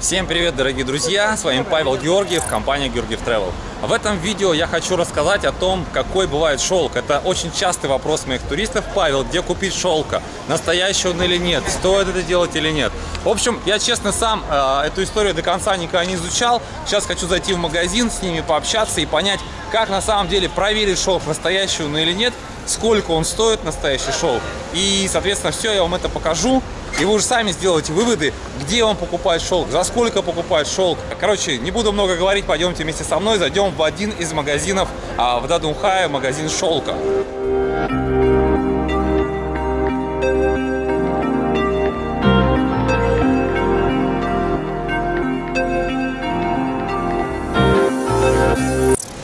Всем привет, дорогие друзья! С вами Павел Георгиев, компания Георгиев Travel. В этом видео я хочу рассказать о том, какой бывает шелк. Это очень частый вопрос моих туристов. Павел, где купить шелка? Настоящий он или нет? Стоит это делать или нет? В общем, я честно сам э, эту историю до конца никогда не изучал. Сейчас хочу зайти в магазин, с ними пообщаться и понять, как на самом деле проверить шелк, настоящий он или нет, сколько он стоит, настоящий шелк. И, соответственно, все я вам это покажу. И вы уже сами сделаете выводы, где он покупает шелк, за сколько покупает шелк. Короче, не буду много говорить, пойдемте вместе со мной, зайдем в один из магазинов а, в Дадунхае, магазин шелка.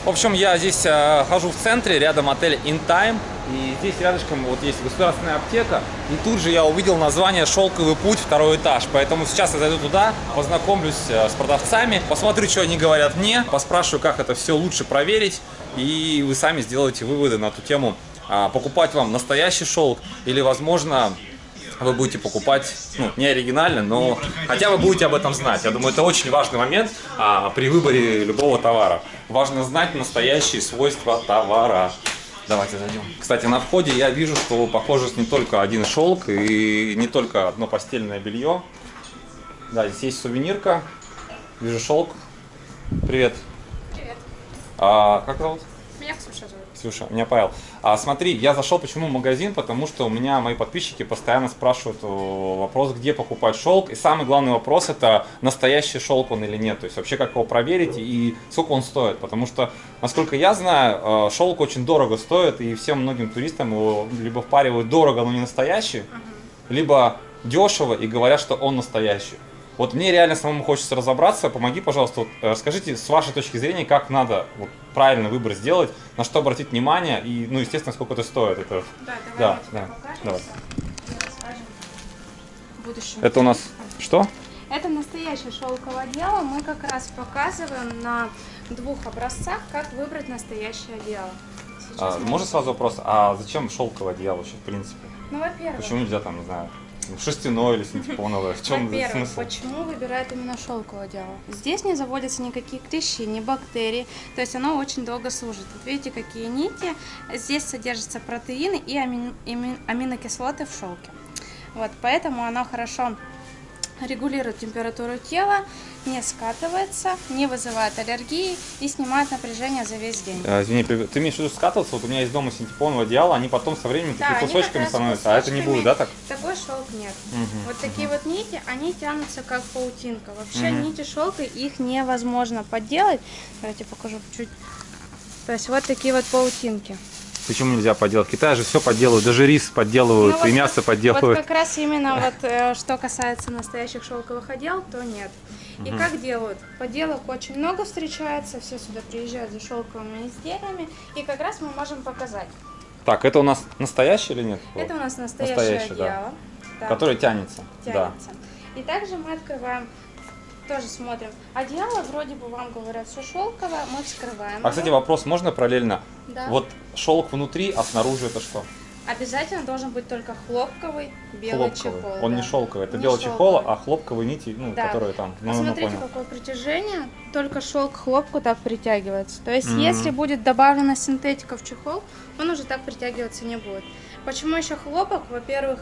В общем, я здесь э, хожу в центре, рядом отель In Time. И здесь рядышком вот есть государственная аптека. И тут же я увидел название «Шелковый путь», второй этаж. Поэтому сейчас я зайду туда, познакомлюсь э, с продавцами, посмотрю, что они говорят мне, поспрашиваю, как это все лучше проверить. И вы сами сделаете выводы на ту тему, а, покупать вам настоящий шелк или, возможно, вы будете покупать, ну, не оригинально, но хотя вы будете об этом знать. Я думаю, это очень важный момент а, при выборе любого товара. Важно знать настоящие свойства товара. Давайте зайдем. Кстати, на входе я вижу, что похоже не только один шелк и не только одно постельное белье. Да, здесь есть сувенирка. Вижу шелк. Привет. Привет. А, как зовут? Меня Ксюша зовут. Ксюша, меня Павел. А, смотри, я зашел почему в магазин, потому что у меня мои подписчики постоянно спрашивают о, вопрос, где покупать шелк. И самый главный вопрос это настоящий шелк он или нет. То есть вообще как его проверить и сколько он стоит. Потому что, насколько я знаю, э, шелк очень дорого стоит, и всем многим туристам его либо впаривают дорого, но не настоящий, либо дешево и говорят, что он настоящий. Вот мне реально самому хочется разобраться. Помоги, пожалуйста, вот, э, расскажите с вашей точки зрения, как надо вот, правильно выбор сделать, на что обратить внимание и, ну, естественно, сколько это стоит. Это... Да, давай Да, да, давай. Это у нас что? Это настоящее шелковое дело. Мы как раз показываем на двух образцах, как выбрать настоящее дело. Сейчас А, мы- можно сразу вопрос, а зачем шелковое одеяло вообще, в принципе? Ну, во-первых, Почему нельзя там, не знаю, шерстяное или синтепоновое? В чем Во-первых, смысл? почему выбирают именно шелковое дело? Здесь не заводятся никакие клещи, ни бактерии, то есть оно очень долго служит. Вот видите, какие нити. Здесь содержатся протеины и амин- ами- аминокислоты в шелке. Вот, поэтому оно хорошо регулирует температуру тела, не скатывается, не вызывает аллергии и снимает напряжение за весь день. А, Извини, ты имеешь в виду скатываться? Вот у меня есть дома синтепоновое одеяло, они потом со временем Да, они кусочками становятся, а это не будет, да, так? Такой шелк нет. Мгм, Вот такие вот нити, они тянутся как паутинка. Вообще Мгм. нити шелка, их невозможно подделать. Давайте покажу чуть. То есть вот такие вот паутинки. Почему нельзя подделать? В Китае же все подделывают, даже рис подделывают, Ну, вот и мясо как- подделывают. Вот как раз именно вот э, что касается настоящих шелковых одел, то нет. И как делают? Поделок очень много встречается, все сюда приезжают за шелковыми изделиями, и как раз мы можем показать. Так, это у нас настоящий или нет? Это у нас настоящее Настоящий, да. одеяло. Да. Который тянется. Да. тянется. И также мы открываем, тоже смотрим. Одеяло вроде бы вам говорят все шелковое, мы вскрываем. А, кстати, вопрос можно параллельно? Да. Вот шелк внутри, а снаружи это что? Обязательно должен быть только хлопковый белый Хлопковый. чехол. Он да. не шелковый. Это Не белый чехол, шелковый. а хлопковые нити, ну, Да. которые там. Ну, ну, Посмотрите, понял. какое притяжение. Только шелк к хлопку так притягивается. То есть, Мгм. если будет добавлена синтетика в чехол, он уже так притягиваться не будет. Почему еще хлопок? Во-первых,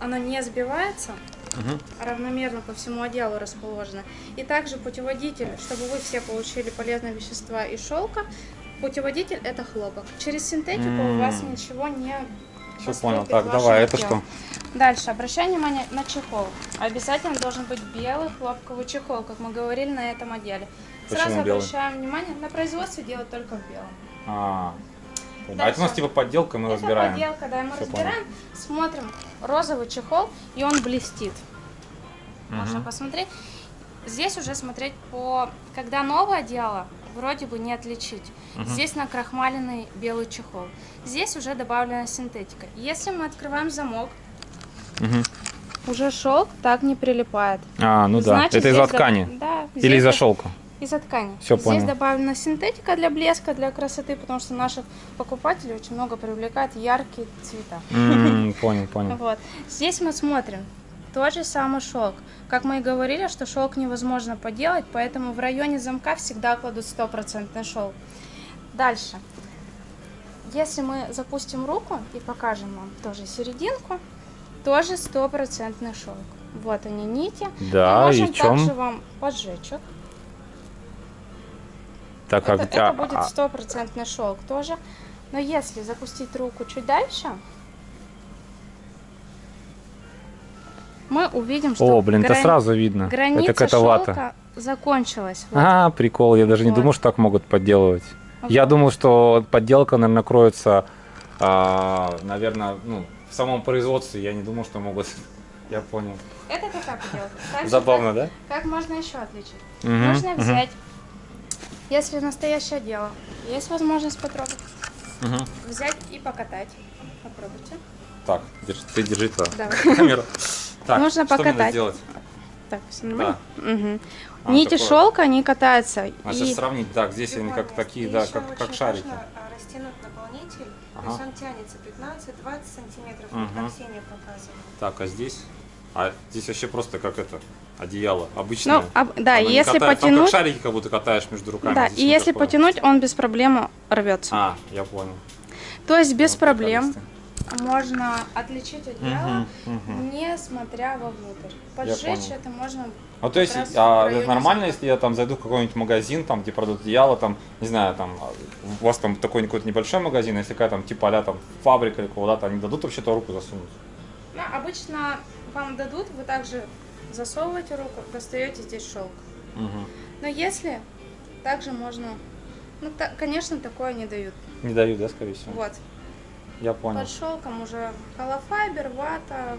оно не сбивается, Мгм. равномерно по всему отделу расположено. И также путеводитель, чтобы вы все получили полезные вещества из шелка, путеводитель это хлопок. Через синтетику у вас М. ничего не поступит понял. Так, давай, это что? Дальше, обращаем внимание на чехол. Обязательно должен быть белый хлопковый чехол, как мы говорили на этом отделе. Почему Сразу белый? обращаем внимание, на производстве делают только в белом. А, понял. а Дальше. это у нас типа подделка, мы это разбираем. подделка, да, мы Всё разбираем, смотрим розовый чехол, и он блестит. Можно Мгм. посмотреть. Здесь уже смотреть по... Когда новое дело, вроде бы не отличить. Здесь накрахмаленный белый чехол. Здесь уже добавлена синтетика. Если мы открываем замок, Мгм. уже шелк так не прилипает. А, ну да. Значит, это из-за до- ткани. Да. Или из-за шелка. Из-за ткани. Всё Здесь понял. добавлена синтетика для блеска, для красоты, потому что наших покупателей очень много привлекает яркие цвета. М, Понял, понял. Вот. Здесь мы смотрим. Тот же самый шелк. Как мы и говорили, что шелк невозможно поделать, поэтому в районе замка всегда кладут стопроцентный шелк. Дальше. Если мы запустим руку и покажем вам тоже серединку, тоже стопроцентный шелк. Вот они нити. Да, Мы и можем в чем? также вам поджечь их. Так, Это, где- это а- будет а- стопроцентный шелк тоже. Но если запустить руку чуть дальше, мы увидим, что О, блин, это грани- сразу видно. граница это шелка вата. закончилась. Вот. А, прикол, я даже не Вот. думал, что так могут подделывать. Я Вот. думал, что подделка, наверное, кроется, наверное, ну, в самом производстве. Я не думал, что могут. Я понял. Это такая поделка. Также Забавно, да? Как, как можно еще отличить? Мгм, Можно мгм, взять, если настоящее дело, есть возможность потрогать, мгм. взять и покатать. Попробуйте. Так, держи- ты держи. Давай. камеру. Так, Нужно что мне надо покатать. сделать? Так, все нормально? Мгм. А, Нити такое. шелка, они катаются. А и... сейчас сравнить, так, здесь они как такие, да, как, как шарики. А, растянуть наполнитель, то Ага. есть он тянется 15-20 сантиметров, Мгм. как Ксения показывала. Так, а здесь? А здесь вообще просто как это, одеяло, обычное. Ну, об- да, Оно если катает- Там потянуть, как шарики как будто катаешь между руками. да, здесь и если такое. потянуть, он без проблем рвется. А, я понял. То есть без Вот проблем приколисты. Можно отличить одеяло, Мгм, мгм. не смотря вовнутрь. Поджечь это можно Ну, то есть, а, это нормально, если я там зайду в какой-нибудь магазин, там, где продают одеяло, там, не знаю, там, а, у вас там такой какой-то небольшой магазин, если какая там, типа, а там, фабрика или куда-то, они дадут вообще-то руку засунуть? Ну, обычно вам дадут, вы также засовываете руку, достаете здесь шелк. Мгм. Но если, также можно, ну, та- конечно, такое не дают. Не дают, да, скорее всего? Вот, Я понял, под шелком уже холофайбер, вата,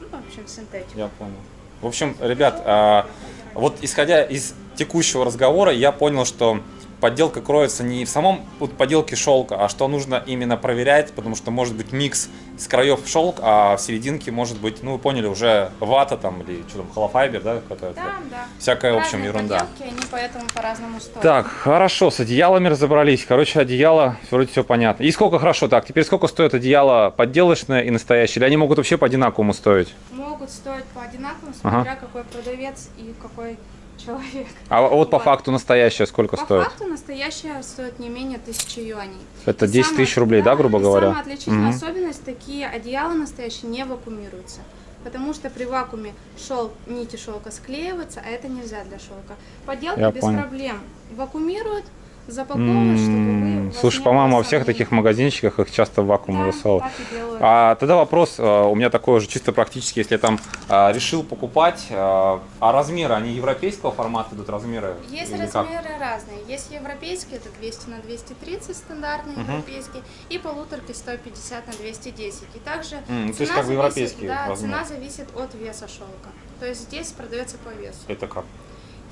ну, в общем, синтетика. я понял. В общем, ребят, а, вот исходя из текущего разговора, я понял, что подделка кроется не в самом вот, подделке шелка, а что нужно именно проверять, потому что может быть микс с краев шелк, а в серединке может быть, ну вы поняли, уже вата там или что там, холофайбер, да, какая-то. Да, да. Всякая, в общем, Разные ерунда. подделки, они поэтому по-разному стоят. Так, хорошо, с одеялами разобрались. Короче, одеяло, вроде все понятно. И сколько, хорошо, так, теперь сколько стоит одеяло подделочное и настоящее? Или они могут вообще по одинаковому стоить? Могут стоить по одинаковому, Ага. смотря какой продавец и какой человек. А вот по факту настоящее сколько По стоит? факту настоящая стоит не менее тысячи юаней. Это И 10 тысяч рублей, да, грубо говоря? Самая отличительная Мгм. особенность, такие одеяла настоящие не вакуумируются. Потому что при вакууме шелк, нити шелка склеиваются, а это нельзя для шелка. Поделки Я без понял. проблем вакуумируют, чтобы вы, вас Слушай, по-моему, во всех таких магазинчиках их часто в вакуум Да, засовывают. А тогда вопрос а, у меня такой же чисто практически, если я там а, решил покупать, а, а размеры, они европейского формата идут размеры? Есть как? размеры разные. Есть европейские, это 200 на 230 стандартные европейские, и полуторки 150 на 210. И также М, то есть цена как зависит- европейские да, цена зависит от веса шелка. То есть здесь продается по весу. Это как?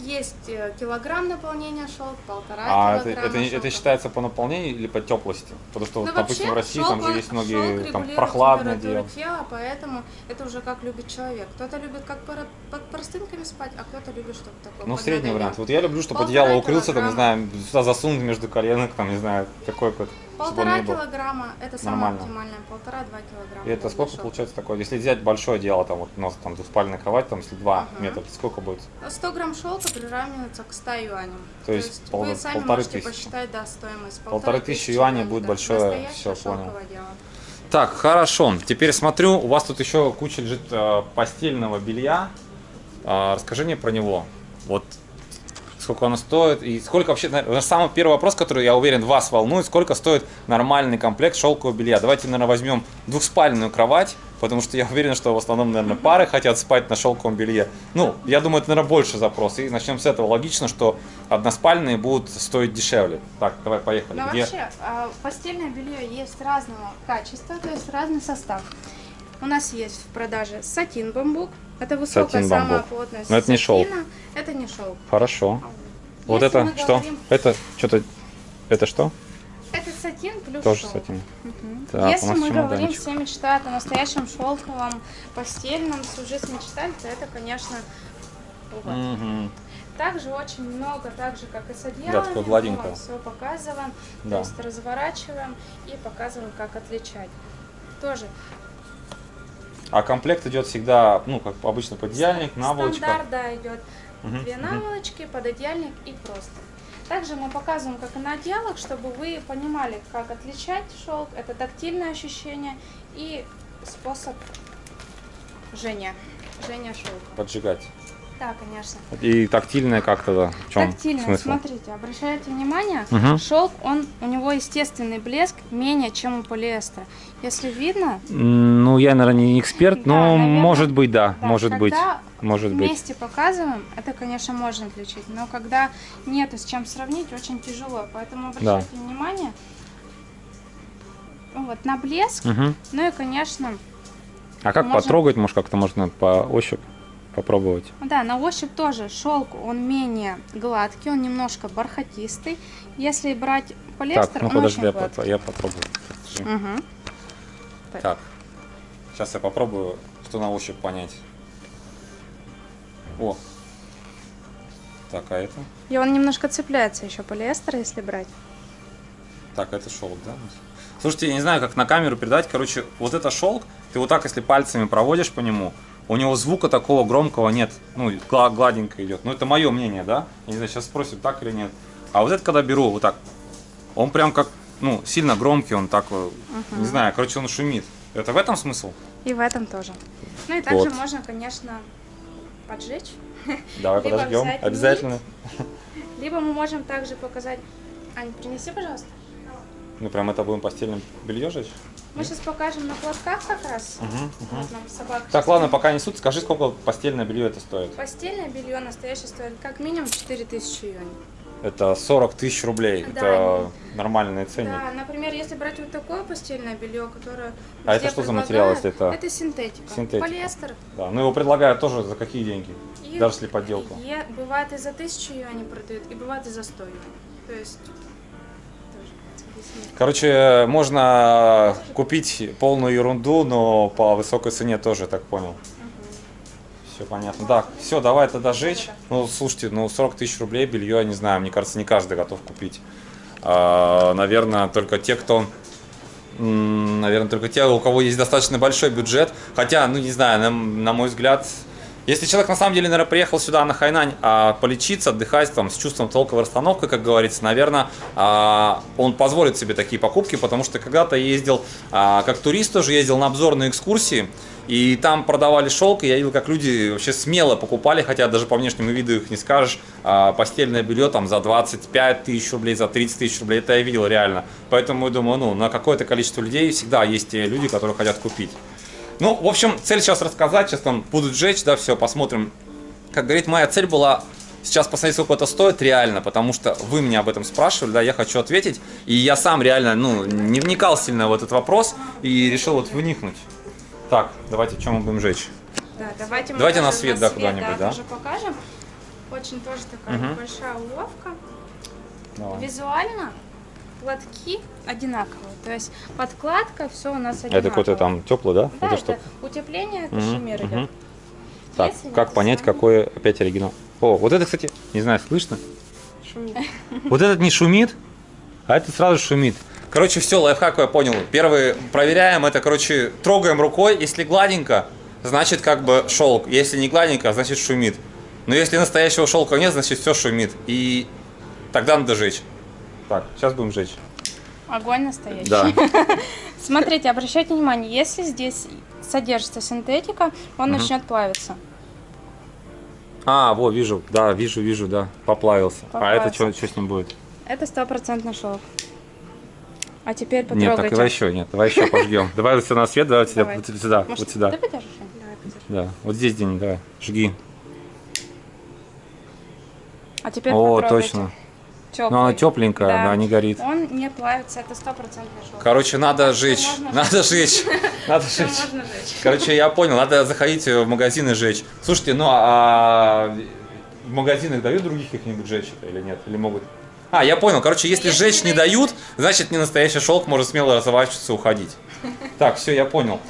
Есть э, килограмм наполнения шелк, полтора А это, килограмма это, не- это шелка. считается по наполнению или по теплости? Потому что, Ну, вот, допустим, в России шелк, там же есть многие там температуру дело. тела, поэтому это уже как любит человек. Кто-то любит как под простынками спать, а кто-то любит, чтобы такое Ну, средний вариант. Вот я люблю, чтобы одеяло укрылся, там, не знаю, сюда засунуть между коленок, там, не знаю, какой какой чтобы он Полтора килограмма, это самое оптимальное, полтора-два килограмма. И это сколько шелка. получается такое? Если взять большое одеяло, там вот у нас там двуспальная кровать, там если 2 Ага. метра, то сколько будет? 100 грамм шелка приравнивается к 100 юаням. То есть пол- вы сами полторы можете тысячи. посчитать, да, стоимость. Полторы тысячи юаней будет большое, Настоящее всё, понял. дело. Так, хорошо. Теперь смотрю, у вас тут еще куча лежит э, постельного белья. А, расскажи мне про него. Вот сколько оно стоит и сколько вообще... наверное, Самый первый вопрос, который, я уверен, вас волнует, сколько стоит нормальный комплект шелкового белья. Давайте, наверное, возьмем двухспальную кровать, потому что я уверен, что в основном, наверное, пары хотят спать на шелковом белье. Ну, я думаю, это, наверное, больше запрос. И начнем с этого. Логично, что односпальные будут стоить дешевле. Так, давай, поехали. Где? вообще, а, постельное белье есть разного качества, то есть разный состав. У нас есть в продаже сатин бамбук. Это высокая, самая бамбук. плотная Но это не шелк. Это не шелк. Хорошо. Вот Если это что? говорим- Это что-то... Это что? Это сатин плюс Тоже шелк. сатин. Мгм. Так, Если мы говорим, все мечтают о настоящем шелковом постельном, всю жизнь мечтали, то это, конечно, вот. Мгм. Также очень много, так же как и с одеялами, Да, все показываем, Да. то есть разворачиваем и показываем, как отличать. Тоже А комплект идет всегда, ну, как обычно, подъяльник, наволочка. Стандарт, да, идет Мгм, две наволочки, пододеяльник и просто. Также мы показываем, как и на отделах, чтобы вы понимали, как отличать шелк. Это тактильное ощущение и способ жжения. Жжения шелка. Поджигать. Да, конечно. И тактильное как тогда? В чем Тактильно, смысл? смотрите, обращайте внимание, Мгм. шелк, он, у него естественный блеск менее, чем у полиэстера. Если видно, Ну, я, наверное, не эксперт, Да, но наверное. может быть, да, да, может быть, может быть. вместе показываем, это, конечно, можно отличить, но когда нету с чем сравнить, очень тяжело, поэтому обращайте внимание ну вот, на блеск, Мгм. ну и, конечно, А как Можно- потрогать, может, как-то можно по ощупь попробовать? да, на ощупь тоже шелк, он менее гладкий, он немножко бархатистый. Если брать полиэстер, так, ну он подожди, очень я, гладкий. поп- я попробую. Подожди. Мгм. Так, сейчас я попробую, что на ощупь понять. О. Так, а это? И он немножко цепляется еще полиэстер, если брать. Так, это шелк, да? Слушайте, я не знаю, как на камеру передать. Короче, вот это шелк, ты вот так, если пальцами проводишь по нему, у него звука такого громкого нет. Ну, гла- гладенько идет. Ну, это мое мнение, да? Я не знаю, сейчас спросим, так или нет. А вот это, когда беру вот так, он прям как, ну, сильно громкий, он так, э, не знаю, короче, он шумит. Это в этом смысл? И в этом тоже. Ну и также Вот. можно, конечно, поджечь. Давай Либо подождем, обязательно. Либо мы можем также показать... Ань, принеси, пожалуйста. Ну, прям это будем постельное белье жечь? Мы сейчас покажем на платках как раз. Мгм, Вот нам собака Так, ладно, пока несут, скажи, сколько постельное белье это стоит? Постельное белье настоящее стоит как минимум 4000 юаней. Это 40 тысяч рублей. Да, это нормальные ценник. Да, например, если брать вот такое постельное белье, которое... А это что за материал, если это- Это синтетика. Синтетика. Полиэстер. Да, ну его предлагают тоже за какие деньги? И Даже если подделку. е- бывает и за 1000 юаней продают, и бывает и за 100 юаней. То есть... Короче, можно купить полную ерунду, но по высокой цене тоже, так понял. Все понятно. Так, все, давай тогда жечь. Ну, слушайте, ну 40 тысяч рублей белье, я не знаю, мне кажется, не каждый готов купить. А, наверное, только те, кто... Наверное, только те, у кого есть достаточно большой бюджет. Хотя, ну не знаю, на, на мой взгляд, если человек на самом деле, наверное, приехал сюда на Хайнань а, полечиться, отдыхать там с чувством толковой расстановки, как говорится, наверное, а, он позволит себе такие покупки, потому что когда-то ездил а, как турист тоже ездил на обзорные экскурсии, и там продавали шелк, и я видел, как люди вообще смело покупали, хотя даже по внешнему виду их не скажешь, а, постельное белье там за 25 тысяч рублей, за 30 тысяч рублей, это я видел реально. Поэтому я думаю, ну, на какое-то количество людей всегда есть те люди, которые хотят купить. Ну, в общем, цель сейчас рассказать, сейчас там будут сжечь, да, все, посмотрим. Как говорит, моя цель была сейчас посмотреть, сколько это стоит реально, потому что вы меня об этом спрашивали, да, я хочу ответить, и я сам реально, ну, не вникал сильно в этот вопрос и решил вот вникнуть. Так, давайте, чем мы будем жечь? Да, давайте мы Давайте на свет, да, куда-нибудь, да? тоже покажем. Очень тоже такая Мгм. большая уловка. Давай. Визуально платки одинаковые. То есть подкладка, все у нас одинаково. Это какой-то там теплый, да? Да, это это что? утепление, шиммер мгм. идет. Так, Если как понять, самое- какой опять оригинал? О, вот это, кстати, не знаю, слышно? Шумит. Вот этот не шумит, а этот сразу шумит. Короче, все, лайфхак я понял. Первый проверяем, это, короче, трогаем рукой. Если гладенько, значит как бы шелк. Если не гладенько, значит шумит. Но если настоящего шелка нет, значит все шумит. И тогда надо жечь. Так, сейчас будем жечь. Огонь настоящий. Да. Смотрите, обращайте внимание, если здесь содержится синтетика, он начнет плавиться. А, вот, вижу, да, вижу, вижу, да, поплавился. А это Поплавился. что, что с ним будет? Это стопроцентный шелк. А теперь Нет, потрогайте. так давай еще, нет, давай еще пожгем. Давай вот сюда на свет, давай Давай. вот сюда, Может, вот сюда. Ты подержишь? Давай, подержи. Да, вот здесь где-нибудь, давай, жги. А теперь О, потрогайте. точно. Теплый. Но она тепленькая, Да. да, не горит. Он не плавится, это стопроцентный шелк. Короче, надо жечь, можно надо жечь, надо жечь. можно. Короче, я понял, надо заходить в магазин и жечь. Слушайте, ну а в магазинах дают других каких-нибудь жечь или нет? Или могут? А, я понял. Короче, если Если жечь не не дают, значит не настоящий шелк, может смело разворачиваться и уходить. Так, все, я понял.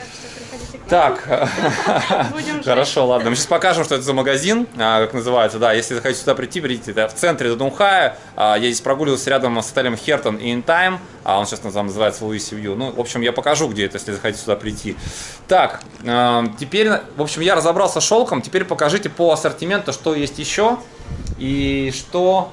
Так хорошо, ладно. Мы сейчас покажем, что это за магазин, а, как называется. Да, если захотите сюда прийти, придите. Это в центре Дудунхая. А, Я здесь прогуливался рядом с отелем Хертон и Time. А он сейчас называется называется Луиси Вью. Ну, в общем, я покажу, где это, если захотите сюда прийти. Так, а, теперь, в общем, я разобрался с шелком. Теперь покажите по ассортименту, что есть еще и что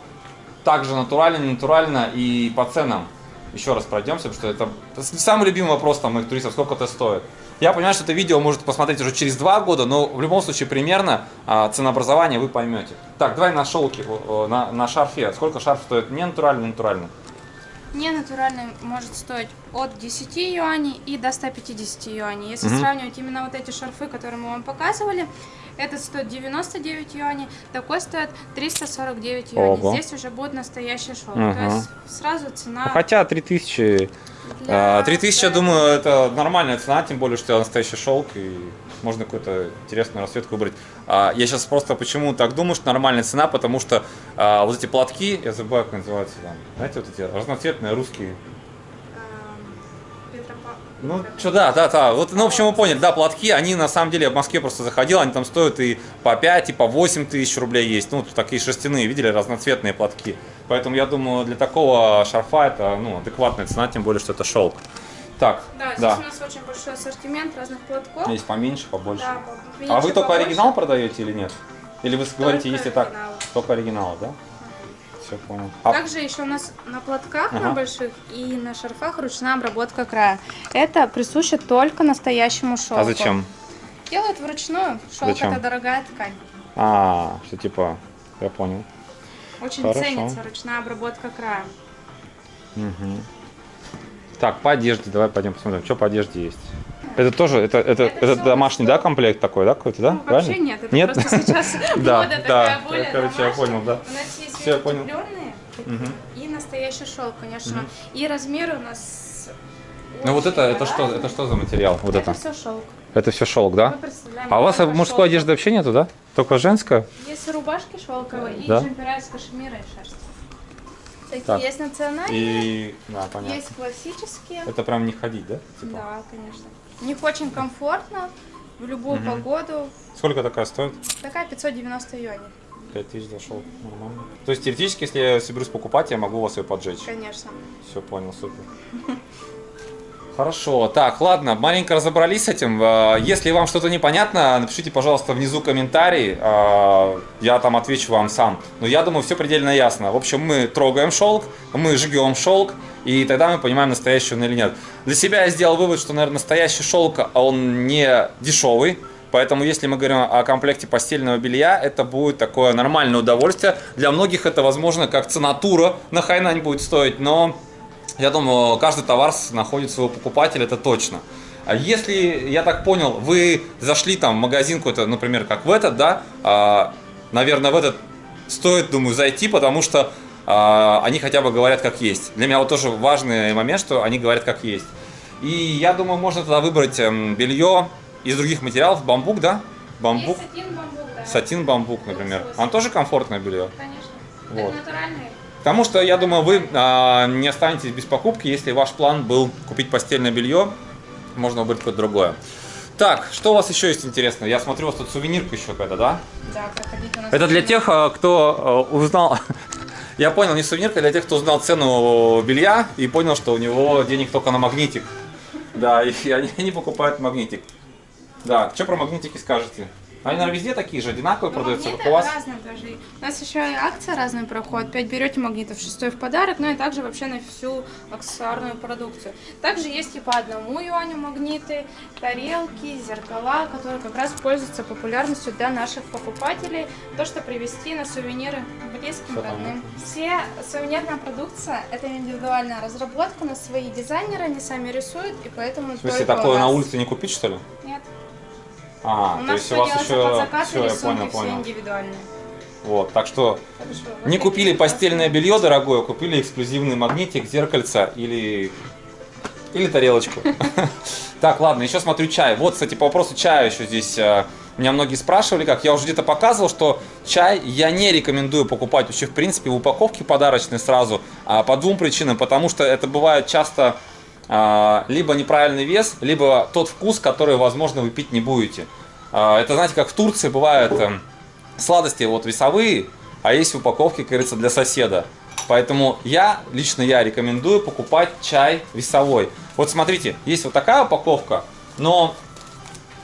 также натурально, не натурально и по ценам. Еще раз пройдемся, потому что это самый любимый вопрос там моих туристов, сколько это стоит. Я понимаю, что это видео может посмотреть уже через два года, но в любом случае примерно а, ценообразование вы поймете. Так, давай на шелке, на, на шарфе. Сколько шарф стоит? Не натурально, не натурально. Не натуральный может стоить от 10 юаней и до 150 юаней. Если Мгм. сравнивать именно вот эти шарфы, которые мы вам показывали, этот стоит 99 юаней, такой стоит 349 юаней. Ого. Здесь уже будет настоящий шелк. Ага. То есть сразу цена... Ну, хотя 3000, для- а, 3000, я думаю, это нормальная цена, тем более, что настоящий шелк и можно какую-то интересную расцветку выбрать. А, я сейчас просто почему так думаю, что нормальная цена, потому что а, вот эти платки, я забываю, как называются знаете, вот эти разноцветные русские Ну, что, да, да, да. Вот, ну, в общем, вы поняли, да, платки, они на самом деле, я в Москве просто заходил, они там стоят и по 5, и по 8 тысяч рублей есть. Ну, такие шерстяные, видели, разноцветные платки. Поэтому я думаю, для такого шарфа это, ну, адекватная цена, тем более, что это шелк. Так, Да, здесь да. у нас очень большой ассортимент разных платков. Есть поменьше, побольше. Да, а поменьше, вы только побольше. оригинал продаете или нет? Или вы говорите, если так, только оригиналы, да? Все понял. А, Также еще у нас на платках, Ага. на больших и на шарфах ручная обработка края. Это присуще только настоящему шелку. а зачем? Делают вручную. Шелк Зачем? это дорогая ткань. А, что типа, я понял. Очень Хорошо. ценится ручная обработка края. Мгм. Так, по одежде, давай пойдем посмотрим, что по одежде есть. Это тоже, это, это, Это это домашний, да, комплект такой, да, какой-то, да? Ну, вообще нет, это Нет? просто сейчас Да, мода да, такая более короче, я понял, да. У нас есть Мгм. и настоящий шелк, конечно. И размеры у нас Ну вот это, это что, это что за материал? Вот это это. все шелк. Это все шелк, да? А у вас мужской шелк. одежды вообще нету, да? Только женская? Есть рубашки шелковые и джемпера из кашемира и шерсти. Такие Так. есть национальные, И, да, понятно. есть классические. Это прям не ходить, да? Типа? Да, конечно. В них очень комфортно в любую Мгм. погоду. Сколько такая стоит? Такая 590 юаней, 5000 зашел, нормально. То есть теоретически, если я соберусь покупать, я могу у вас ее поджечь. конечно. Все понял, супер. Хорошо, так, ладно, маленько разобрались с этим. Э, Если вам что-то непонятно, напишите, пожалуйста, внизу комментарий, э, я там отвечу вам сам. Но я думаю, все предельно ясно. В общем, мы трогаем шелк, мы жгем шелк, и тогда мы понимаем, настоящий он или нет. Для себя я сделал вывод, что, наверное, настоящий шелк, а он не дешевый. Поэтому, если мы говорим о комплекте постельного белья, это будет такое нормальное удовольствие. Для многих это, возможно, как цена тура на Хайнань будет стоить, но я думаю, каждый товар находит своего покупателя, это точно. А если, я так понял, вы зашли там в магазин какой-то, например, как в этот, да, а, наверное, в этот стоит, думаю, зайти, потому что а, они хотя бы говорят как есть. Для меня вот тоже важный момент, что они говорят как есть. И я думаю, можно тогда выбрать эм, белье из других материалов, бамбук, да? Бамбук, Есть сатин бамбук, да. сатин бамбук, например. Оно тоже комфортное белье. Конечно. Вот. Это натуральные. Потому что, я думаю, вы а, не останетесь без покупки, если ваш план был купить постельное белье, можно выбрать какое-то другое. Так, что у вас еще есть интересного? Я смотрю, у вас тут сувенирка еще какая-то, да? Да, проходите у нас. Это для тех, а, кто а, узнал... Я понял, не сувенирка, для тех, кто узнал цену белья и понял, что у него денег только на магнитик. Да, и они, они покупают магнитик. Да, что про магнитики скажете? Они, наверное, везде такие же, одинаковые Ну, продаются, как у вас? разные даже. У нас еще и акция разная проходит. 5 берете магнитов, 6 в подарок, ну и также вообще на всю аксессуарную продукцию. Также есть и по одному юаню магниты, тарелки, зеркала, которые как раз пользуются популярностью для наших покупателей. То, что привезти на сувениры близким, Всё родным. Все сувенирная продукция – это индивидуальная разработка, на свои дизайнеры, они сами рисуют, и поэтому В смысле, такое на улице не купить, что ли? Нет. А, У то есть у вас еще... Все, я понял, понял. Вот, так что вот не купили постельное белье дорогое, купили эксклюзивный магнитик, зеркальце или или тарелочку. Так, ладно, еще смотрю чай. Вот, кстати, по вопросу чая еще здесь э, меня многие спрашивали, как я уже где-то показывал, что чай я не рекомендую покупать вообще в принципе в упаковке подарочной сразу, а по двум причинам, потому что это бывает часто либо неправильный вес, либо тот вкус, который, возможно, вы пить не будете. А, это, знаете, как в Турции бывают эм, сладости вот весовые, а есть упаковки, как говорится, для соседа. Поэтому я, лично я рекомендую покупать чай весовой. Вот смотрите, есть вот такая упаковка, но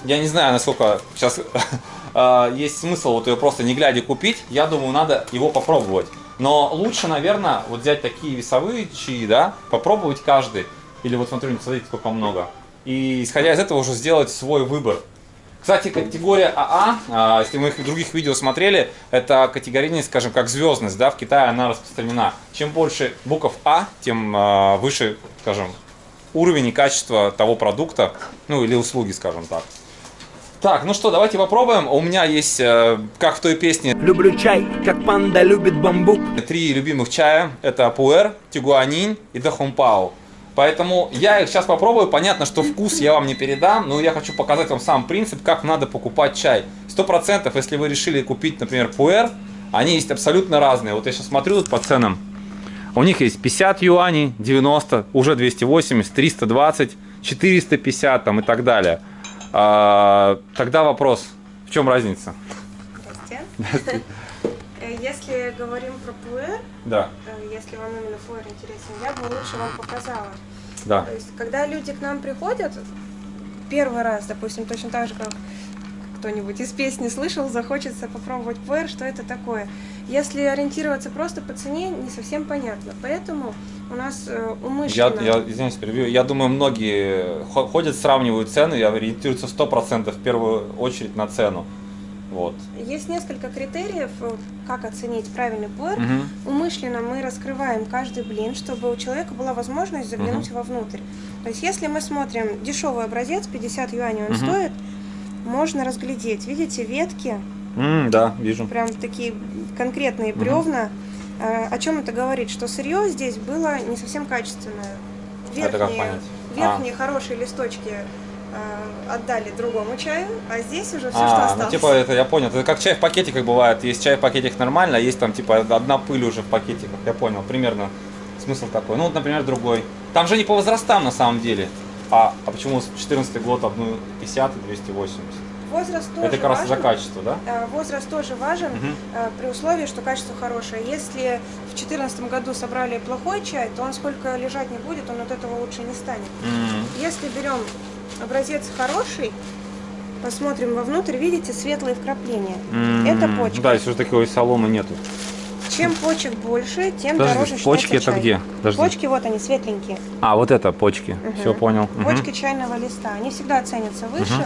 я не знаю, насколько сейчас э, есть смысл вот ее просто не глядя купить. Я думаю, надо его попробовать. Но лучше, наверное, вот взять такие весовые чаи, да, попробовать каждый. Или вот смотрю, смотрите, сколько много. И исходя из этого уже сделать свой выбор. Кстати, категория АА, а, если мы их в других видео смотрели, это категорийность, скажем, как звездность, да, в Китае она распространена. Чем больше букв А, тем а, выше, скажем, уровень и качество того продукта, ну или услуги, скажем так. Так, ну что, давайте попробуем. У меня есть, э, как в той песне, Люблю чай, как панда любит бамбук. три любимых чая. Это Пуэр, Тигуанин и Дахунпао. Поэтому я их сейчас попробую. Понятно, что вкус я вам не передам, но я хочу показать вам сам принцип, как надо покупать чай. Сто процентов, если вы решили купить, например, Пуэр, они есть абсолютно разные. Вот я сейчас смотрю тут по ценам. У них есть 50 юаней, 90, уже 280, 320, 450 там и так далее. А, тогда вопрос, в чем разница? Здрасте. Э, Если говорим про пуэр, Да, э, если вам именно пуэр интересен, я бы лучше вам показала. да. То есть, когда люди к нам приходят, первый раз, допустим, точно так же, как кто-нибудь из песни слышал, захочется попробовать пуэр, что это такое. Если ориентироваться просто по цене, не совсем понятно. Поэтому у нас э, Я, умышленно... я, извините, перебью. Я думаю, многие хо- ходят, сравнивают цены и ориентируются 100% в первую очередь на цену. Вот. Есть несколько критериев, как оценить правильный пуэр. Мгм. Умышленно мы раскрываем каждый блин, чтобы у человека была возможность заглянуть вовнутрь. То есть, если мы смотрим дешевый образец, 50 юаней он Мгм. стоит, можно разглядеть. Видите, ветки, М, да, вижу. прям такие конкретные бревна. Э, О чем это говорит? Что сырье здесь было не совсем качественное. Верхние, понять? верхние хорошие листочки отдали другому чаю, а здесь уже все, что А, осталось. ну типа это я понял. Это как чай в пакетиках бывает. Есть чай в пакетиках нормально, а есть там типа одна пыль уже в пакетиках. Я понял, примерно смысл такой. Ну вот, например, другой. Там же не по возрастам на самом деле. А, а почему 14 год одну 50 и 280? Возраст тоже это как раз важен. за качество, да? Э, Возраст тоже важен, э, при условии, что качество хорошее. Если в 2014 году собрали плохой чай, то он сколько лежать не будет, он от этого лучше не станет. М. Если берем образец хороший, посмотрим вовнутрь, видите светлые вкрапления. М. Это почка. Да, если уже такой соломы нету. Чем почек больше, тем Подожди, дороже почки это чай. где? Подожди. Почки вот они, светленькие. А, вот это почки. Мгм. Все понял. Почки чайного листа. Они всегда ценятся выше. Мгм.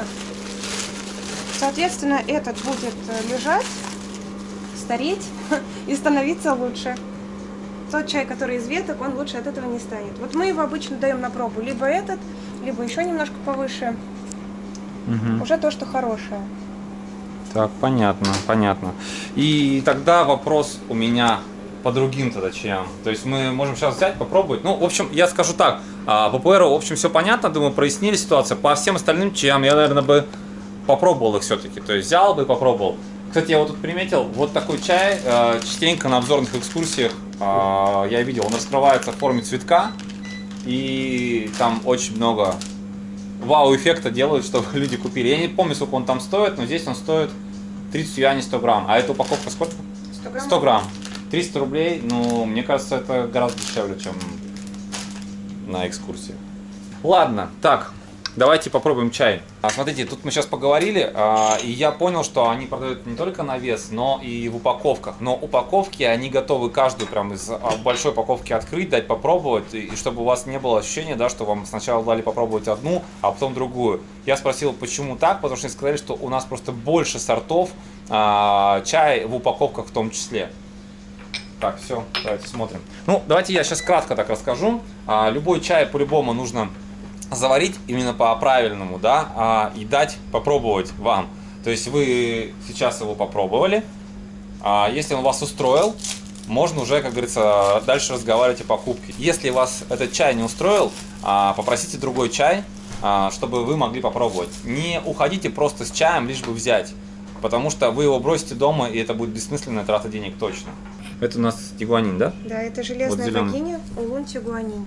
Соответственно, этот будет э, лежать, стареть и становиться лучше. Тот чай, который из веток, он лучше от этого не станет. Вот мы его обычно даем на пробу. Либо этот, либо еще немножко повыше. Мгм. Уже то, что хорошее. Так, понятно, понятно. И тогда вопрос у меня по другим тогда чаям. То есть мы можем сейчас взять, попробовать. Ну, в общем, я скажу так. а, По в общем, все понятно. Думаю, прояснили ситуацию. По всем остальным чаям я, наверное, бы попробовал их все-таки. То есть взял бы и попробовал. Кстати, я вот тут приметил, вот такой чай э, частенько на обзорных экскурсиях э, я видел. Он раскрывается в форме цветка. И там очень много вау-эффекта делают, чтобы люди купили. Я не помню, сколько он там стоит, но здесь он стоит 30 юаней 100 грамм. А эта упаковка сколько? 100 грамм. 100 грамм. 300 рублей, ну, мне кажется, это гораздо дешевле, чем на экскурсии. Ладно, так, давайте попробуем чай. А, смотрите, тут мы сейчас поговорили, а, и я понял, что они продают не только на вес, но и в упаковках. Но упаковки, они готовы каждую прям из а, большой упаковки открыть, дать попробовать, и, и чтобы у вас не было ощущения, да, что вам сначала дали попробовать одну, а потом другую. Я спросил, почему так, потому что они сказали, что у нас просто больше сортов а, чая в упаковках в том числе. Так, все, давайте смотрим. Ну, давайте я сейчас кратко так расскажу. А, любой чай по-любому нужно заварить именно по правильному, да, а, и дать попробовать вам. То есть вы сейчас его попробовали, а, если он вас устроил, можно уже, как говорится, дальше разговаривать о покупке. Если вас этот чай не устроил, а, попросите другой чай, а, чтобы вы могли попробовать. Не уходите просто с чаем, лишь бы взять, потому что вы его бросите дома, и это будет бессмысленная трата денег точно. Это у нас тигуанин, да? Да, это железная зелёный. богиня Улун Тигуанин.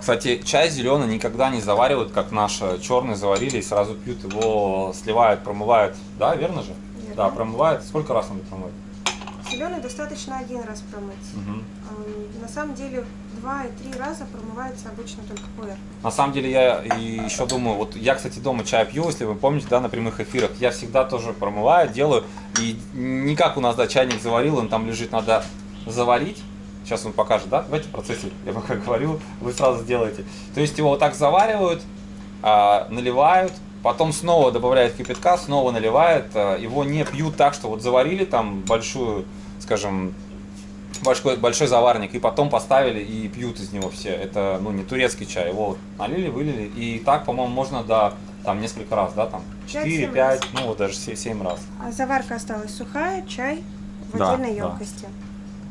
Кстати, чай зеленый никогда не заваривают, как наш э, черный заварили и сразу пьют его, сливают, промывают. Да, верно же? Верно. Да, промывают. Сколько раз надо промыть? Зеленый достаточно один раз промыть. Ам, На самом деле два и три раза промывается обычно только пуэр. На самом деле я и еще думаю, вот я, кстати, дома чай пью, если вы помните, да, на прямых эфирах, я всегда тоже промываю, делаю, и не как у нас, да, чайник заварил, он там лежит, надо заварить, сейчас он покажет, да, давайте в процессе, я пока говорю, вы сразу сделаете. То есть его вот так заваривают, а, наливают, потом снова добавляют кипятка, снова наливают, а, его не пьют так, что вот заварили там большую, скажем, большой, большой заварник, и потом поставили и пьют из него все. Это, ну, не турецкий чай. Его налили, вылили. И так, по-моему, можно до там несколько раз, да, там Пять, 4, семь 5, раз. ну, вот даже 7 раз. А заварка осталась сухая, чай в Да, отдельной да. емкости.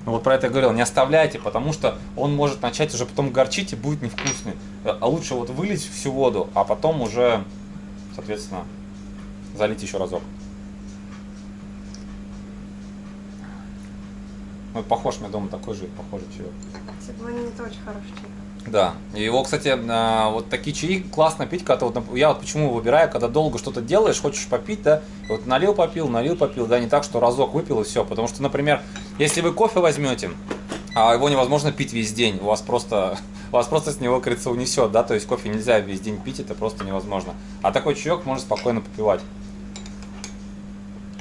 Ну, вот про это я говорил, не оставляйте, потому что он может начать уже потом горчить и будет невкусный. А лучше вот вылить всю воду, а потом уже, соответственно, залить еще разок. Ну, похож, меня дома такой же, похожий чаек. Цеглонин это очень хороший чай. Да, его, кстати, а, вот такие чаи классно пить, когда вот, я вот почему выбираю, когда долго что-то делаешь, хочешь попить, да, вот налил, попил, налил, попил, да, не так, что разок выпил и все, потому что, например, если вы кофе возьмете, а его невозможно пить весь день, у вас просто, вас просто с него, говорится, унесет, да, то есть кофе нельзя весь день пить, это просто невозможно, а такой чаек можно спокойно попивать.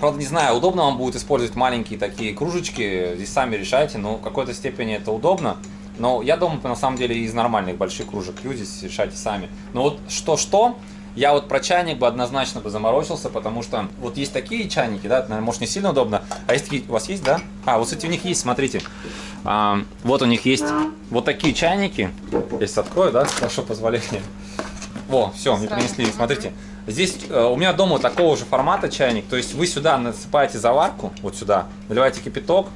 Правда, не знаю, удобно вам будет использовать маленькие такие кружечки, здесь сами решайте, но в какой-то степени это удобно. Но я дома, на самом деле, из нормальных больших кружек здесь решайте сами. Но вот что-что, я вот про чайник бы однозначно бы заморочился, потому что вот есть такие чайники, да, это, может не сильно удобно. А есть такие, у вас есть, да? А, вот, кстати, у них есть, смотрите. А, вот у них есть вот такие чайники. Если открою, да, вашего позволения. Во, все, мне принесли, смотрите. Здесь э, у меня дома такого же формата чайник, то есть вы сюда насыпаете заварку, вот сюда, наливаете кипяток,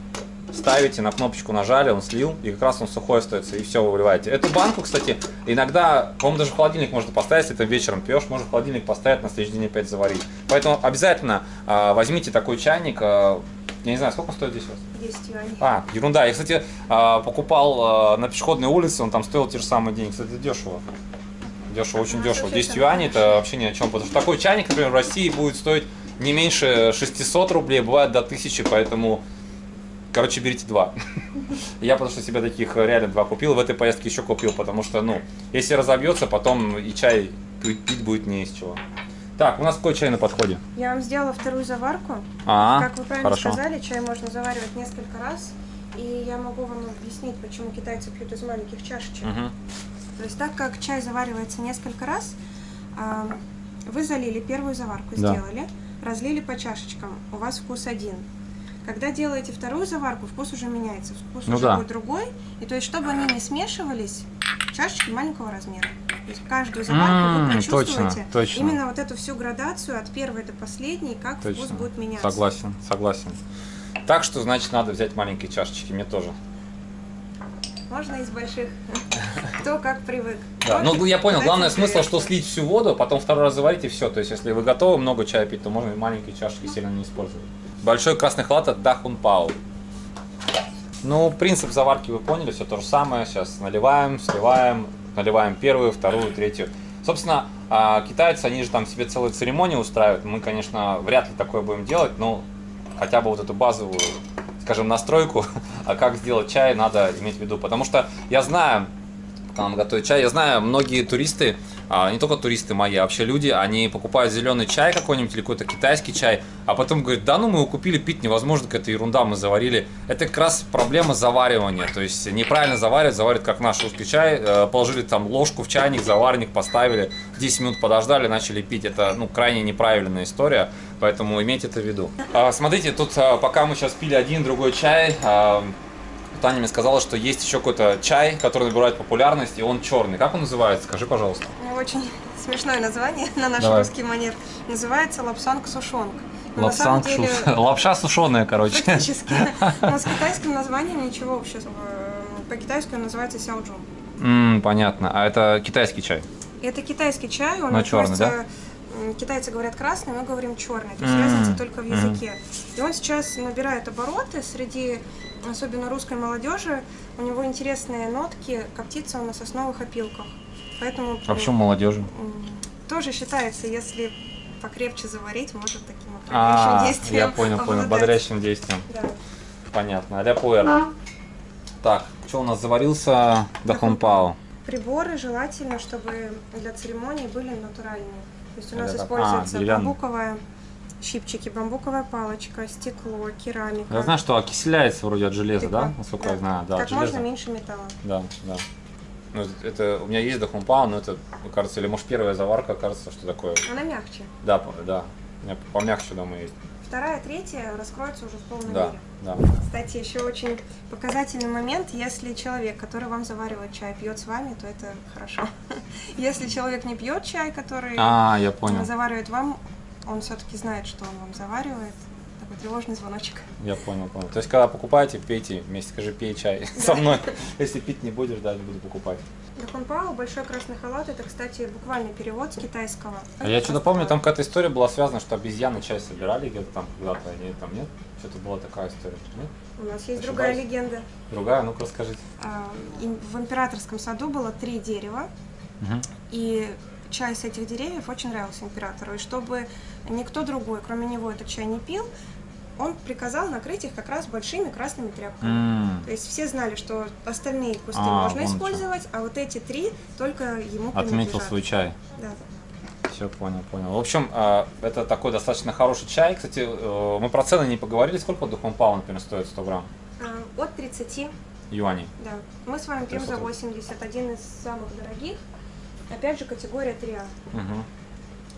ставите, на кнопочку нажали, он слил, и как раз он сухой остается, и все, вы выливаете. Эту банку, кстати, иногда, по-моему, даже в холодильник можно поставить, если ты вечером пьешь, можно в холодильник поставить, на следующий день опять заварить. Поэтому обязательно э, возьмите такой чайник, э, я не знаю, сколько он стоит здесь у вас? 10 юаней. А, ерунда. Я, кстати, а, покупал на пешеходной улице, он там стоил те же самые деньги. Кстати, дешево. Дешево, очень А, дешево. слушай, 10 это юаней это вообще ни о чем. Потому что такой чайник, например, в России будет стоить не меньше 600 рублей, бывает до 1000, поэтому, короче, берите два. Я потому что себе таких реально два купил, в этой поездке еще купил, потому что, ну, если разобьется, потом и чай пить будет не из чего. Так, у нас какой чай на подходе? Я вам сделала вторую заварку. А, как вы правильно хорошо. сказали, чай можно заваривать несколько раз. И я могу вам объяснить, почему китайцы пьют из маленьких чашечек. Мгм. То есть так как чай заваривается несколько раз, а, вы залили первую заварку, Да. сделали, разлили по чашечкам, у вас вкус один. Когда делаете вторую заварку, вкус уже меняется, вкус Ну уже да. будет другой. И то есть, чтобы они не смешивались, чашечки маленького размера. То есть каждую заварку М, вы прочувствуете точно, точно. именно вот эту всю градацию от первой до последней, как вкус Точно. будет меняться. Согласен, согласен. Так что, значит, надо взять маленькие чашечки, мне тоже. Можно из больших. Кто как привык. Да, ну я понял, главное смысл, что слить всю воду, потом второй раз заварить и все. То есть, если вы готовы много чая пить, то можно и маленькие чашечки сильно не использовать. Большой красный халат от Дахун Пау. Ну, принцип заварки вы поняли, все то же самое. Сейчас наливаем, сливаем, наливаем первую, вторую, третью. Собственно, а, китайцы, они же там себе целые церемонии устраивают. Мы, конечно, вряд ли такое будем делать, но хотя бы вот эту базовую, скажем, настройку, а как сделать чай, надо иметь в виду. Потому что я знаю, пока нам готовят чай. Я знаю, многие туристы, а, не только туристы мои, а вообще люди, они покупают зеленый чай какой-нибудь или какой-то китайский чай, а потом говорят, да ну мы его купили, пить невозможно, какая-то ерунда, мы заварили. Это как раз проблема заваривания, то есть неправильно заваривать, заваривать как наш русский чай, э, положили там ложку в чайник, заварник поставили, 10 минут подождали, начали пить. Это ну, крайне неправильная история, поэтому имейте это в виду. А, смотрите, тут а, пока мы сейчас пили один, другой чай, Таня мне сказала, что есть еще какой-то чай, который набирает популярность, и он черный. Как он называется? Скажи, пожалуйста. Очень смешное название на наш Давай. русский манер. Называется лапсанг сушонг. Но на самом деле, Лапша сушеная, короче. Практически. Но с китайским названием ничего общего. Э, По-китайски он называется сяоджун. М, понятно. А это китайский чай. Это китайский чай, он Но относится- м, Китайцы говорят красный, мы говорим черный. То есть М, разница только в языке. И он сейчас набирает обороты среди особенно русской молодежи, у него интересные нотки, коптится он на сосновых опилках. Поэтому А почему молодежи? м, тоже считается, если покрепче заварить, может таким А, окрыляющим действием я понял, понял, бодрящим действием. Да. Понятно. А-ля пуэр. Так, что у нас заварился Дахунпао? Приборы желательно, чтобы для церемонии были натуральные. То есть у нас используется А, деревянные. бамбуковая щипчики, бамбуковая палочка, стекло, керамика. Я знаю, что окисляется вроде от железа, да? Насколько я знаю, да, Как можно меньше металла. Да, да. Ну, это у меня есть Дахунпао, но это, кажется, или может первая заварка, кажется, что такое. Она мягче. Да, да. У меня помягче дома есть. Вторая, третья раскроется уже в полной Да, мере. да. Кстати, еще очень показательный момент, если человек, который вам заваривает чай, пьет с вами, то это хорошо. Если человек не пьет чай, который А, я понял. заваривает вам, он все-таки знает, что он вам заваривает. Тревожный звоночек. Я понял, понял. То есть, когда покупаете, пейте вместе, скажи, пей чай со мной. Если пить не будешь, да, не буду покупать. Дахунпао, большой красный халат, это, кстати, буквальный перевод с китайского. А я что-то помню, там какая-то история была связана, что обезьяны чай собирали где-то там когда-то, они там нет? Что-то была такая история, нет? У нас есть Ошибаюсь? другая легенда. Другая, ну-ка расскажите. А, В императорском саду было три дерева, и чай с этих деревьев очень нравился императору. И чтобы никто другой, кроме него, этот чай не пил, он приказал накрыть их как раз большими красными тряпками. М, То есть все знали, что остальные кусты А, можно вон что. использовать, а вот эти три только ему Отметил свой чай. Да. Все, понял, понял. В общем, а, это такой достаточно хороший чай. Кстати, э, мы про цены не поговорили. Сколько духом пау, например, стоит 100 грамм А, От 30, юаней? да. Мы с вами пьем за 300. 80, один из самых дорогих. Опять же, категория 3А. Мгм.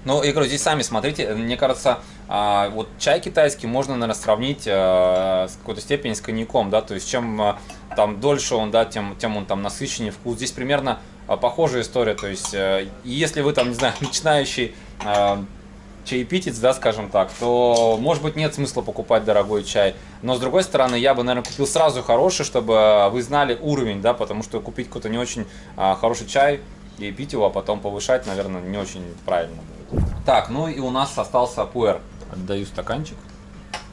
Ну, я говорю, здесь сами смотрите, мне кажется, а, вот чай китайский можно, наверное, сравнить а, с какой-то степени с коньяком, да, то есть чем а, там дольше он, да, тем, тем он там насыщеннее вкус. Здесь примерно а, похожая история, то есть э, если вы там, не знаю, начинающий а, чаепитец, да, скажем так, то, может быть, нет смысла покупать дорогой чай. Но, с другой стороны, я бы, наверное, купил сразу хороший, чтобы вы знали уровень, да, потому что купить какой-то не очень а, хороший чай и пить его, а потом повышать, наверное, не очень правильно будет. Так, ну и у нас остался пуэр. Отдаю стаканчик.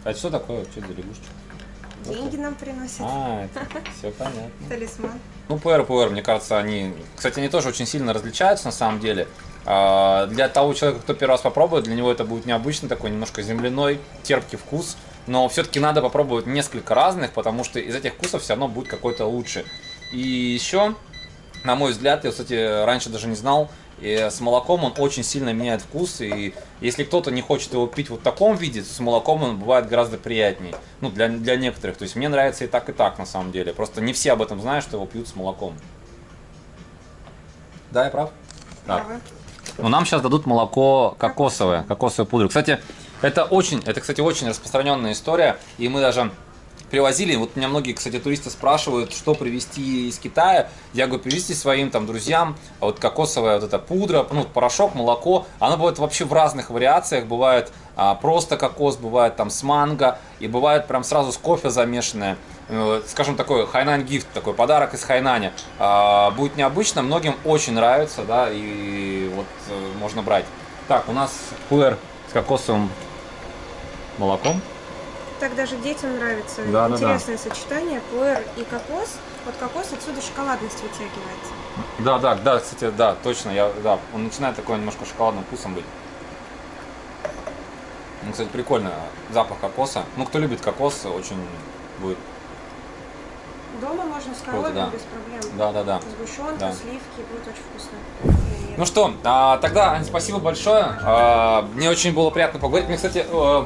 А что такое? Что за лягушечка? Деньги нам приносят. А, это все понятно. Талисман. Ну, пуэр, пуэр, мне кажется, они... Кстати, они тоже очень сильно различаются, на самом деле. А, Для того человека, кто первый раз попробует, для него это будет необычный такой немножко земляной, терпкий вкус. Но все-таки надо попробовать несколько разных, потому что из этих вкусов все равно будет какой-то лучше. И еще, на мой взгляд, я, кстати, раньше даже не знал, и с молоком он очень сильно меняет вкус, и если кто-то не хочет его пить вот в таком виде, то с молоком он бывает гораздо приятнее. Ну, для, для некоторых. То есть мне нравится и так, и так, на самом деле. Просто не все об этом знают, что его пьют с молоком. Да, я прав? Правы. Но нам сейчас дадут молоко кокосовое, кокосовую пудру. Кстати, это очень, это, кстати, очень распространенная история, и мы даже привозили, вот меня многие, кстати, туристы спрашивают, что привезти из Китая. Я говорю, привезти своим там друзьям, а вот кокосовая вот эта пудра, ну, порошок, молоко, оно бывает вообще в разных вариациях, бывает а, просто кокос, бывает там с манго, и бывает прям сразу с кофе замешанное. Э, Скажем, такой Хайнань гифт, такой подарок из Хайнаня. А, будет необычно, многим очень нравится, да, и вот э, можно брать. Так, у нас пуэр с кокосовым молоком. Так даже детям нравится. Да, да, да. Интересное сочетание. Пуэр и кокос. Вот кокос отсюда шоколадность вытягивается. Да, да, да, кстати, да, точно, я, да, он начинает такой немножко шоколадным вкусом быть. Ну, кстати, прикольно, запах кокоса. Ну, кто любит кокос, очень будет. Дома можно с коровой да. без проблем. Да, да, да. Сгущенка, Да. сливки, будет очень вкусно. Ну что, а, тогда, спасибо большое. А, мне очень было приятно поговорить. Мне, кстати, э,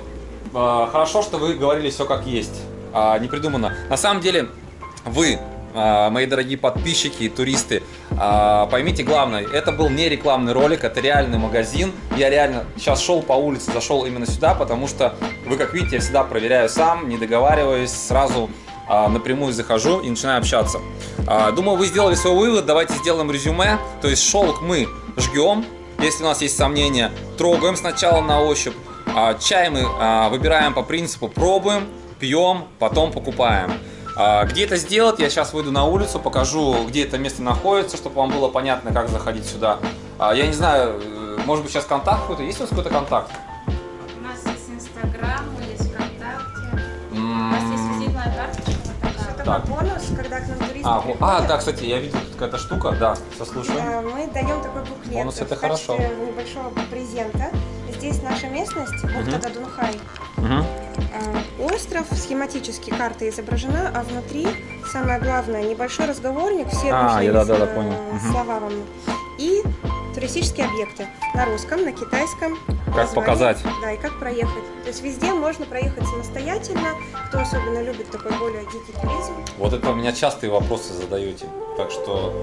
хорошо, что вы говорили все как есть. А, не придумано. На самом деле, вы, а, мои дорогие подписчики и туристы, а, поймите главное, это был не рекламный ролик, это реальный магазин. Я реально сейчас шел по улице, зашел именно сюда, потому что вы, как видите, я всегда проверяю сам, не договариваюсь, сразу а, напрямую захожу и начинаю общаться. А, Думаю, вы сделали свой вывод, давайте сделаем резюме. То есть шелк мы жгем, если у нас есть сомнения, трогаем сначала на ощупь. А, Чай мы а, выбираем по принципу пробуем, пьем, потом покупаем. А, Где это сделать, я сейчас выйду на улицу, покажу, где это место находится, чтобы вам было понятно, как заходить сюда. Я не знаю, э, может быть сейчас контакт какой-то, есть у вас какой-то контакт? У нас есть Инстаграм, есть ВКонтакте, у нас есть визитная карточка Так. бонус, когда к нам туристы А, а, да, кстати, я видел тут какая-то штука, да, сослушаю. Э, Мы даем такой буклет Бонус это хорошо. небольшого презента. Здесь наша местность, бухта Дадунхай. Мгм. А, Остров, схематически карта изображена, а внутри самое главное небольшой разговорник, все А, нужные да-да-да, э, понял. Слова вам. И туристические объекты на русском, на китайском. название, показать. Да, и как проехать. То есть везде можно проехать самостоятельно, кто особенно любит такой более дикий туризм. Вот это у меня частые вопросы задаете. Так что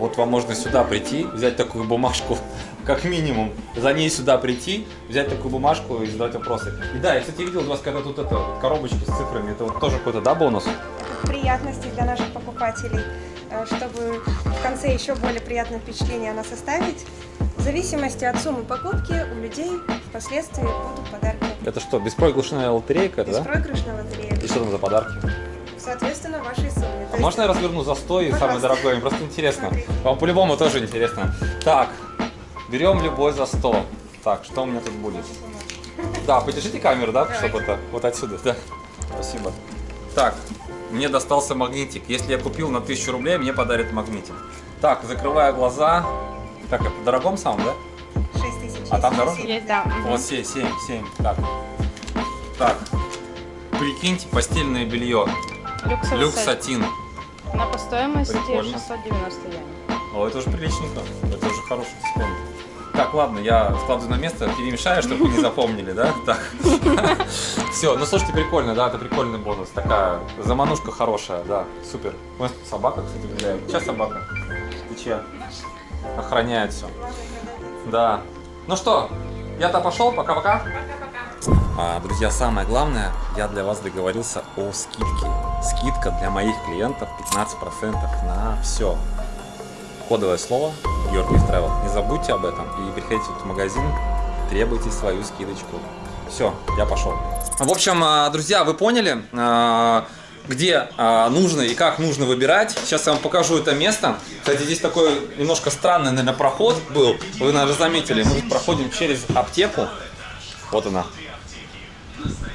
вот вам можно сюда прийти, взять такую бумажку, как минимум, за ней сюда прийти, взять такую бумажку и задавать вопросы. И да, я, кстати, видел у вас когда тут это, вот коробочки с цифрами, это вот тоже какой-то, да, бонус? приятности для наших покупателей, э, чтобы в конце еще более приятное впечатление о нас оставить. В зависимости от суммы покупки у людей впоследствии будут подарки. Это что, беспроигрышная лотерейка, это, да? Беспроигрышная лотерея. И что там за подарки? Можно я разверну за 100 и самый дорогой? Мне просто интересно. Вам по-любому тоже интересно. Так, берем любой за 100. Так, что у меня тут будет? Да, подержите камеру, да, чтобы это вот отсюда, да. Спасибо. Так, мне достался магнитик. Если я купил на 1000 рублей, мне подарят магнитик. Так, закрываю глаза. Так, это в дорогом самом, да? 6 тысяч. А там дороже? Есть, да. Вот 7, 7, 7. Так. Так. Прикиньте, постельное белье. Люкс сатин. На по стоимости Прикольно. 690 йен. О, это уже приличненько. Это уже хороший дисконт. Так, ладно, я складываю на место, перемешаю, чтобы вы не запомнили, да? Так. Все, ну слушайте, прикольно, да, это прикольный бонус. Такая заманушка хорошая, да, супер. У нас тут собака, кстати, гуляет. Чья собака? Ты чья? Охраняет все. Да. Ну что, я-то пошел, пока-пока. А, друзья, самое главное, я для вас договорился о скидке. Скидка для моих клиентов 15% на все. Кодовое слово Георгиев Travel. Не забудьте об этом и приходите в магазин, требуйте свою скидочку. Все, я пошел. В общем, а, друзья, вы поняли, а, где а, нужно и как нужно выбирать. Сейчас я вам покажу это место. Кстати, здесь такой немножко странный, наверное, проход был. Вы, наверное, заметили. Мы проходим через аптеку. Вот она.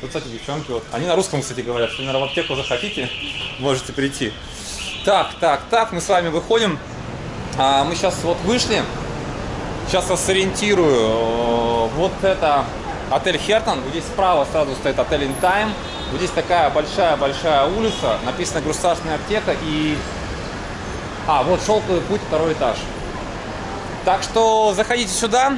Тут, кстати, девчонки, вот, они на русском, кстати, говорят, если, наверное, в аптеку захотите, можете прийти. Так, так, так, мы с вами выходим. А, мы сейчас вот вышли. Сейчас вас сориентирую. Вот это отель Хертон. Вот здесь справа сразу стоит отель Time. Вот здесь такая большая-большая улица. Написано «Государственная аптека» и... А, вот «Шелковый путь», второй этаж. Так что заходите сюда,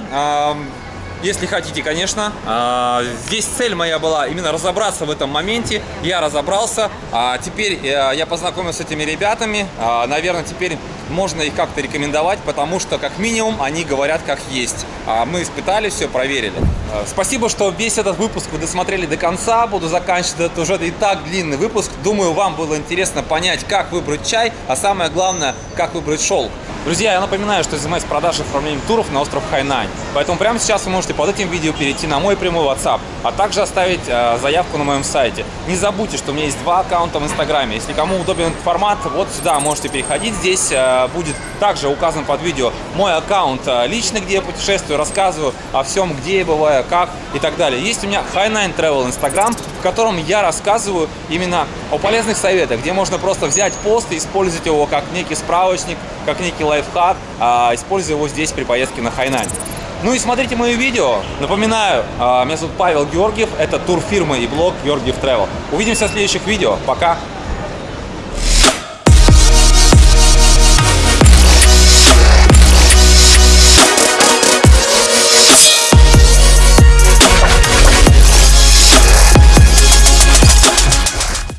если хотите, конечно. А, Здесь цель моя была именно разобраться в этом моменте. Я разобрался. А Теперь э, я познакомился с этими ребятами. А, Наверное, теперь можно их как-то рекомендовать, потому что, как минимум, они говорят как есть. А Мы испытали все, проверили. А, Спасибо, что весь этот выпуск вы досмотрели до конца. Буду заканчивать этот уже и так длинный выпуск. Думаю, вам было интересно понять, как выбрать чай, а самое главное, как выбрать шелк. Друзья, я напоминаю, что занимаюсь продажей и оформлением туров на остров Хайнань. Поэтому прямо сейчас вы можете под этим видео перейти на мой прямой WhatsApp, а также оставить э, заявку на моем сайте. Не забудьте, что у меня есть два аккаунта в Инстаграме. Если кому удобен формат, вот сюда можете переходить. Здесь э, будет также указан под видео мой аккаунт э, личный, где я путешествую, рассказываю о всем, где я бываю, как и так далее. Есть у меня Hainan Travel Instagram, в котором я рассказываю именно о полезных советах, где можно просто взять пост и использовать его как некий справочник, как некий лайфхак, а, используя его здесь при поездке на Хайнань. Ну и смотрите мои видео. Напоминаю, а, меня зовут Павел Георгиев, это турфирма и блог Георгиев Travel. Увидимся в следующих видео. Пока!